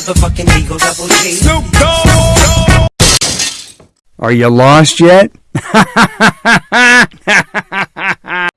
motherfucking Eagle Double G. Snoop Dogg. Are you lost yet?